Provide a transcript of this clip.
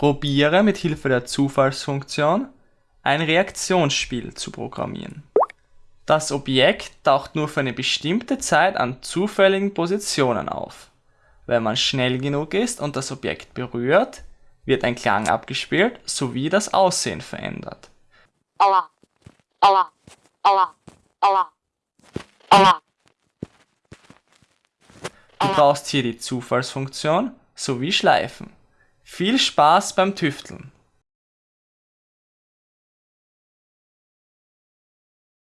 Probiere mit Hilfe der Zufallsfunktion ein Reaktionsspiel zu programmieren. Das Objekt taucht nur für eine bestimmte Zeit an zufälligen Positionen auf. Wenn man schnell genug ist und das Objekt berührt, wird ein Klang abgespielt sowie das Aussehen verändert. Du brauchst hier die Zufallsfunktion sowie Schleifen. Viel Spaß beim Tüfteln!